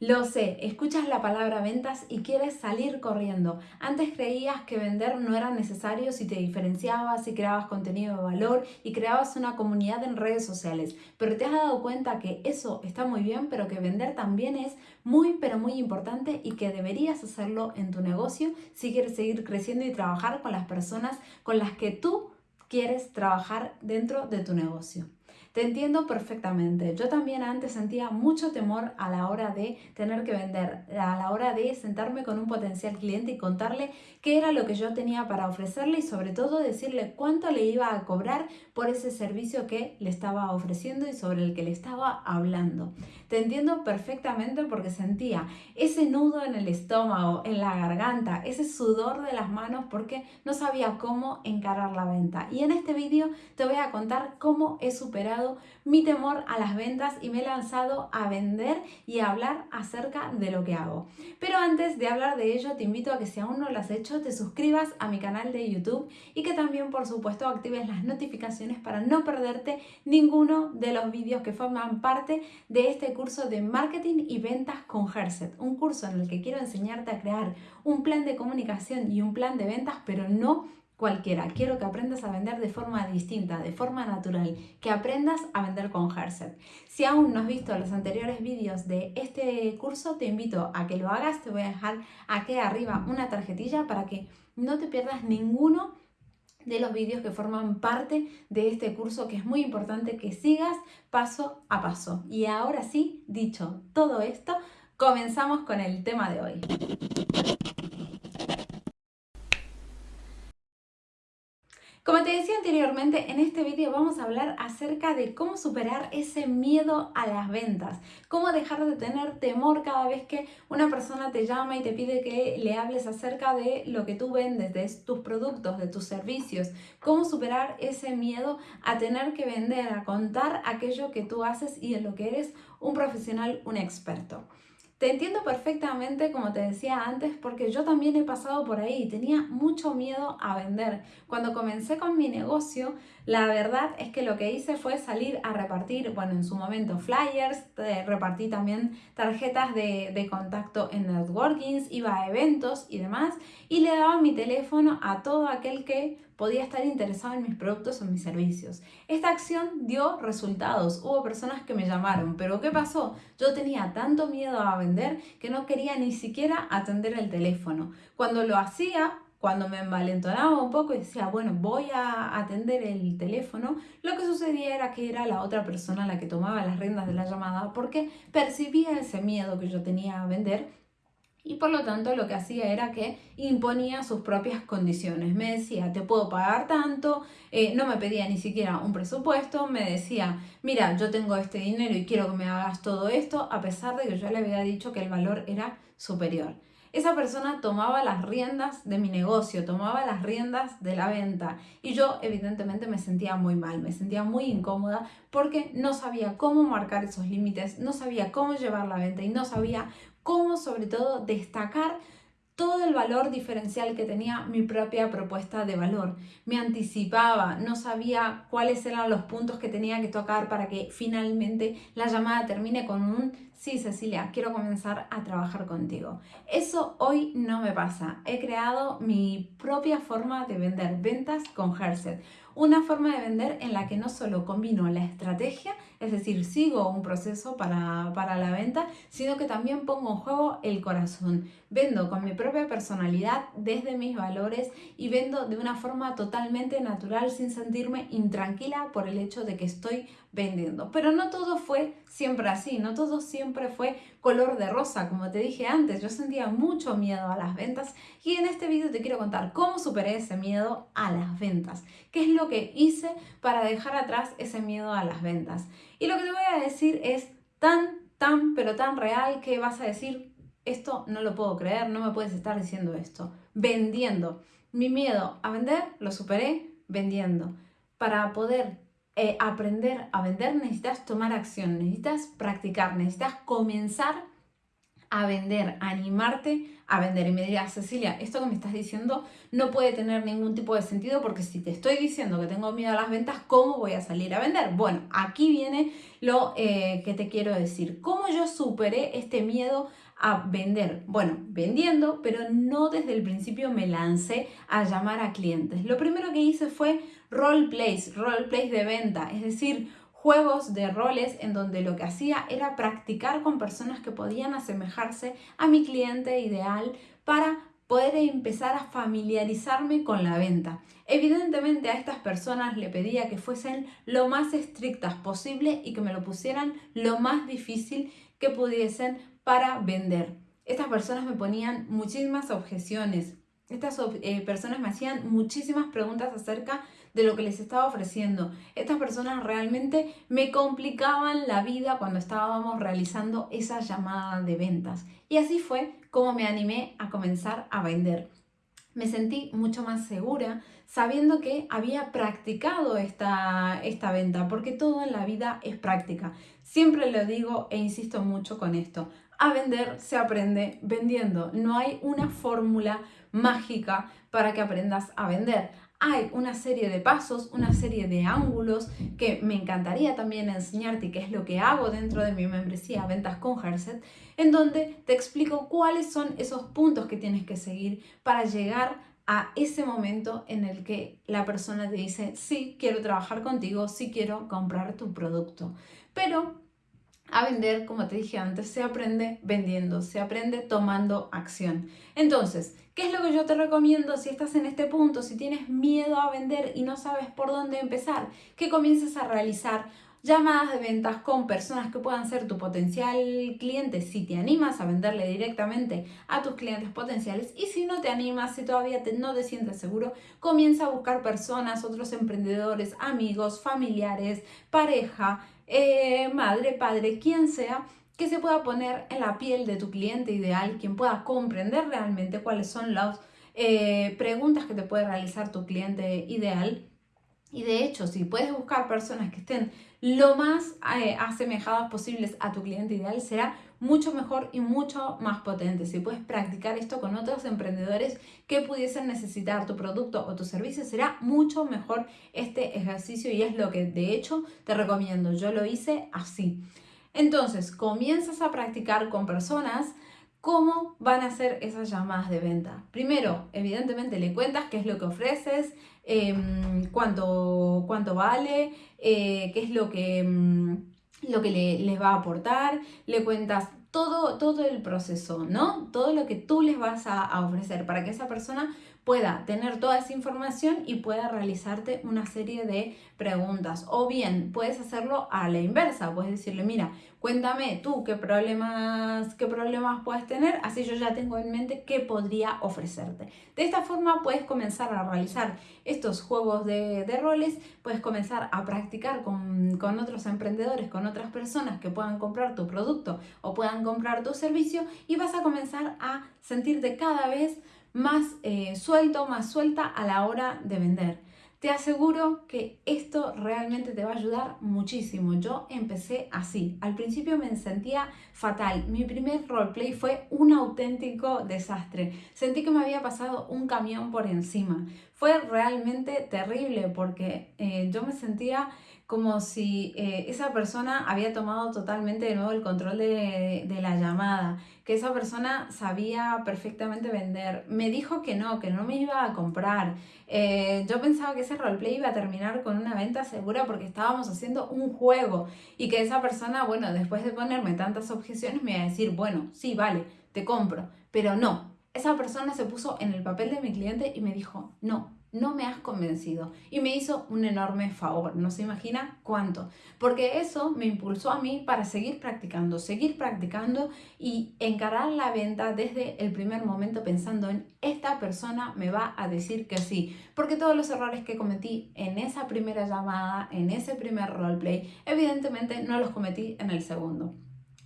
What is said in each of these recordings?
Lo sé, escuchas la palabra ventas y quieres salir corriendo. Antes creías que vender no era necesario si te diferenciabas, si creabas contenido de valor y creabas una comunidad en redes sociales, pero te has dado cuenta que eso está muy bien, pero que vender también es muy, pero muy importante y que deberías hacerlo en tu negocio si quieres seguir creciendo y trabajar con las personas con las que tú quieres trabajar dentro de tu negocio. Te entiendo perfectamente. Yo también antes sentía mucho temor a la hora de tener que vender, a la hora de sentarme con un potencial cliente y contarle qué era lo que yo tenía para ofrecerle y sobre todo decirle cuánto le iba a cobrar por ese servicio que le estaba ofreciendo y sobre el que le estaba hablando. Te entiendo perfectamente porque sentía ese nudo en el estómago, en la garganta, ese sudor de las manos porque no sabía cómo encarar la venta. Y en este vídeo te voy a contar cómo he superado mi temor a las ventas y me he lanzado a vender y a hablar acerca de lo que hago. Pero antes de hablar de ello, te invito a que si aún no lo has hecho, te suscribas a mi canal de YouTube y que también, por supuesto, actives las notificaciones para no perderte ninguno de los vídeos que forman parte de este curso de marketing y ventas con Herset. Un curso en el que quiero enseñarte a crear un plan de comunicación y un plan de ventas, pero no cualquiera. Quiero que aprendas a vender de forma distinta, de forma natural, que aprendas a vender con Herset. Si aún no has visto los anteriores vídeos de este curso, te invito a que lo hagas. Te voy a dejar aquí arriba una tarjetilla para que no te pierdas ninguno de los vídeos que forman parte de este curso que es muy importante que sigas paso a paso. Y ahora sí, dicho todo esto, comenzamos con el tema de hoy. Como te decía anteriormente, en este vídeo vamos a hablar acerca de cómo superar ese miedo a las ventas, cómo dejar de tener temor cada vez que una persona te llama y te pide que le hables acerca de lo que tú vendes, de tus productos, de tus servicios, cómo superar ese miedo a tener que vender, a contar aquello que tú haces y en lo que eres un profesional, un experto. Te entiendo perfectamente, como te decía antes, porque yo también he pasado por ahí. Tenía mucho miedo a vender. Cuando comencé con mi negocio, la verdad es que lo que hice fue salir a repartir, bueno, en su momento flyers, repartí también tarjetas de, de contacto en networkings, iba a eventos y demás, y le daba mi teléfono a todo aquel que podía estar interesado en mis productos o mis servicios. Esta acción dio resultados, hubo personas que me llamaron, pero ¿qué pasó? Yo tenía tanto miedo a vender que no quería ni siquiera atender el teléfono. Cuando lo hacía, cuando me envalentonaba un poco y decía, bueno, voy a atender el teléfono, lo que sucedía era que era la otra persona la que tomaba las riendas de la llamada porque percibía ese miedo que yo tenía a vender y por lo tanto lo que hacía era que imponía sus propias condiciones. Me decía, te puedo pagar tanto, eh, no me pedía ni siquiera un presupuesto, me decía, mira, yo tengo este dinero y quiero que me hagas todo esto, a pesar de que yo le había dicho que el valor era superior. Esa persona tomaba las riendas de mi negocio, tomaba las riendas de la venta y yo evidentemente me sentía muy mal, me sentía muy incómoda porque no sabía cómo marcar esos límites, no sabía cómo llevar la venta y no sabía cómo sobre todo destacar todo el valor diferencial que tenía mi propia propuesta de valor. Me anticipaba, no sabía cuáles eran los puntos que tenía que tocar para que finalmente la llamada termine con un sí Cecilia, quiero comenzar a trabajar contigo. Eso hoy no me pasa. He creado mi propia forma de vender ventas con Herset una forma de vender en la que no solo combino la estrategia, es decir, sigo un proceso para, para la venta, sino que también pongo en juego el corazón. Vendo con mi propia personalidad, desde mis valores y vendo de una forma totalmente natural sin sentirme intranquila por el hecho de que estoy vendiendo. Pero no todo fue siempre así, no todo siempre fue color de rosa, como te dije antes, yo sentía mucho miedo a las ventas y en este vídeo te quiero contar cómo superé ese miedo a las ventas, qué es lo que hice para dejar atrás ese miedo a las ventas. Y lo que te voy a decir es tan, tan, pero tan real que vas a decir, esto no lo puedo creer, no me puedes estar diciendo esto. Vendiendo. Mi miedo a vender lo superé vendiendo. Para poder eh, aprender a vender necesitas tomar acción, necesitas practicar, necesitas comenzar a vender, a animarte a vender. Y me dirás, Cecilia, esto que me estás diciendo no puede tener ningún tipo de sentido porque si te estoy diciendo que tengo miedo a las ventas, ¿cómo voy a salir a vender? Bueno, aquí viene lo eh, que te quiero decir. ¿Cómo yo superé este miedo a vender? Bueno, vendiendo, pero no desde el principio me lancé a llamar a clientes. Lo primero que hice fue role plays, role plays de venta, es decir, juegos de roles en donde lo que hacía era practicar con personas que podían asemejarse a mi cliente ideal para poder empezar a familiarizarme con la venta. Evidentemente a estas personas le pedía que fuesen lo más estrictas posible y que me lo pusieran lo más difícil que pudiesen para vender. Estas personas me ponían muchísimas objeciones. Estas eh, personas me hacían muchísimas preguntas acerca de lo que les estaba ofreciendo. Estas personas realmente me complicaban la vida cuando estábamos realizando esa llamada de ventas. Y así fue como me animé a comenzar a vender. Me sentí mucho más segura sabiendo que había practicado esta, esta venta, porque todo en la vida es práctica. Siempre lo digo e insisto mucho con esto. A vender se aprende vendiendo. No hay una fórmula mágica para que aprendas a vender hay una serie de pasos, una serie de ángulos que me encantaría también enseñarte que es lo que hago dentro de mi membresía Ventas con Herset, en donde te explico cuáles son esos puntos que tienes que seguir para llegar a ese momento en el que la persona te dice, sí, quiero trabajar contigo, sí quiero comprar tu producto. Pero a vender, como te dije antes, se aprende vendiendo, se aprende tomando acción. Entonces, ¿qué es lo que yo te recomiendo si estás en este punto, si tienes miedo a vender y no sabes por dónde empezar? Que comiences a realizar llamadas de ventas con personas que puedan ser tu potencial cliente si te animas a venderle directamente a tus clientes potenciales y si no te animas, si todavía no te sientes seguro, comienza a buscar personas, otros emprendedores, amigos, familiares, pareja, eh, madre, padre, quien sea, que se pueda poner en la piel de tu cliente ideal, quien pueda comprender realmente cuáles son las eh, preguntas que te puede realizar tu cliente ideal. Y de hecho, si puedes buscar personas que estén lo más eh, asemejadas posibles a tu cliente ideal, será mucho mejor y mucho más potente. Si puedes practicar esto con otros emprendedores que pudiesen necesitar tu producto o tu servicio, será mucho mejor este ejercicio y es lo que de hecho te recomiendo. Yo lo hice así. Entonces, comienzas a practicar con personas cómo van a ser esas llamadas de venta. Primero, evidentemente le cuentas qué es lo que ofreces, em, cuánto, cuánto vale, eh, qué es lo que... Lo que le, les va a aportar, le cuentas todo, todo el proceso, ¿no? Todo lo que tú les vas a, ofrecer para que esa persona pueda tener toda esa información y pueda realizarte una serie de preguntas. O bien, puedes hacerlo a la inversa, puedes decirle, mira, cuéntame tú qué problemas, qué problemas puedes tener, así yo ya tengo en mente qué podría ofrecerte. De esta forma puedes comenzar a realizar estos juegos de, roles, puedes comenzar a practicar con, con otros emprendedores, con otras personas que puedan comprar tu producto o puedan comprar tu servicio y vas a comenzar a sentirte cada vez más eh, suelto, más suelta a la hora de vender. Te aseguro que esto realmente te va a ayudar muchísimo. Yo empecé así. Al principio me sentía fatal. Mi primer roleplay fue un auténtico desastre. Sentí que me había pasado un camión por encima. Fue realmente terrible porque eh, yo me sentía como si eh, esa persona había tomado totalmente de nuevo el control de, la llamada, que esa persona sabía perfectamente vender. Me dijo que no, que no me iba a comprar. Eh, yo pensaba que ese roleplay iba a terminar con una venta segura porque estábamos haciendo un juego y que esa persona, bueno, después de ponerme tantas objeciones me iba a decir, bueno, sí, vale, te compro, pero no. Esa persona se puso en el papel de mi cliente y me dijo, no, no me has convencido. Y me hizo un enorme favor, no se imagina cuánto. Porque eso me impulsó a mí para seguir practicando, seguir practicando y encarar la venta desde el primer momento pensando en esta persona me va a decir que sí. Porque todos los errores que cometí en esa primera llamada, en ese primer roleplay, evidentemente no los cometí en el segundo.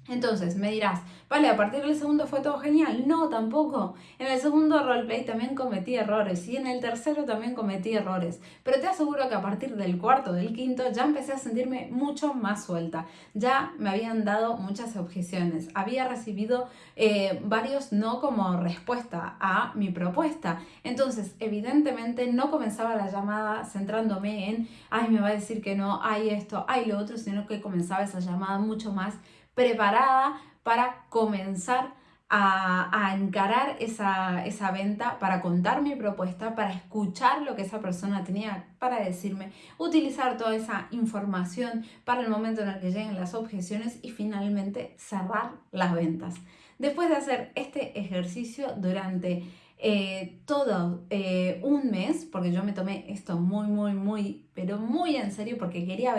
Entonces me dirás, vale, a partir del segundo fue todo genial. No, tampoco. En el segundo roleplay también cometí errores y en el tercero también cometí errores. Pero te aseguro que a partir del cuarto, del quinto, ya empecé a sentirme mucho más suelta. Ya me habían dado muchas objeciones. Había recibido eh, varios no como respuesta a mi propuesta. Entonces, evidentemente no comenzaba la llamada centrándome en, ay, me va a decir que no, hay esto, hay lo otro, sino que comenzaba esa llamada mucho más preparada para comenzar a, encarar esa, esa, venta, para contar mi propuesta, para escuchar lo que esa persona tenía para decirme, utilizar toda esa información para el momento en el que lleguen las objeciones y finalmente cerrar las ventas. Después de hacer este ejercicio durante eh, todo eh, un mes, porque yo me tomé esto muy, muy, muy, pero muy en serio porque quería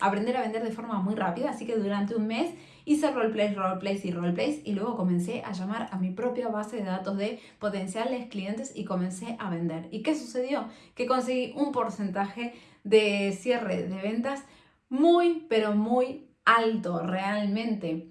aprender a vender de forma muy rápida, así que durante un mes hice roleplays, roleplays y roleplays y luego comencé a llamar a mi propia base de datos de potenciales clientes y comencé a vender. ¿Y qué sucedió? Que conseguí un porcentaje de cierre de ventas muy, pero muy alto realmente.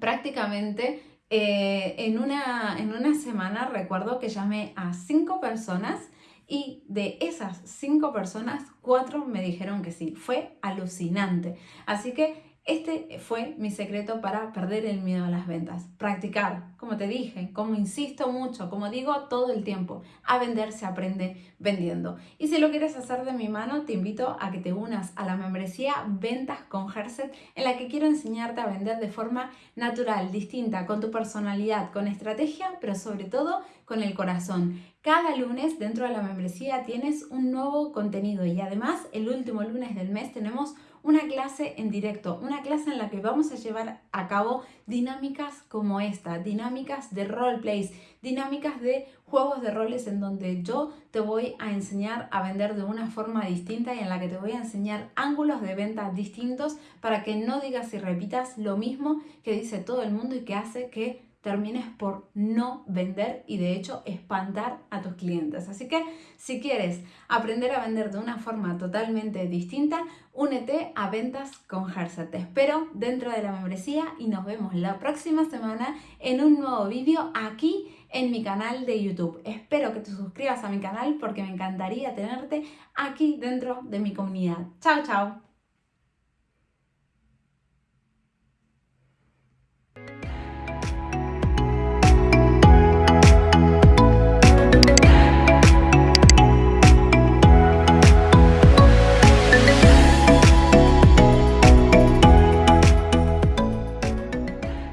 Prácticamente eh, en, una, en una semana recuerdo que llamé a cinco personas y de esas cinco personas, cuatro me dijeron que sí. Fue alucinante. Así que este fue mi secreto para perder el miedo a las ventas. Practicar, como te dije, como insisto mucho, como digo todo el tiempo, a vender se aprende vendiendo. Y si lo quieres hacer de mi mano, te invito a que te unas a la membresía Ventas con Herset, en la que quiero enseñarte a vender de forma natural, distinta, con tu personalidad, con estrategia, pero sobre todo con el corazón. Cada lunes dentro de la membresía tienes un nuevo contenido y además el último lunes del mes tenemos una clase en directo, una clase en la que vamos a llevar a cabo dinámicas como esta, dinámicas de roleplays, dinámicas de juegos de roles en donde yo te voy a enseñar a vender de una forma distinta y en la que te voy a enseñar ángulos de venta distintos para que no digas y repitas lo mismo que dice todo el mundo y que hace que termines por no vender y de hecho espantar a tus clientes. Así que si quieres aprender a vender de una forma totalmente distinta, únete a Ventas con Herset. Te espero dentro de la membresía y nos vemos la próxima semana en un nuevo vídeo aquí en mi canal de YouTube. Espero que te suscribas a mi canal porque me encantaría tenerte aquí dentro de mi comunidad. Chao, chao.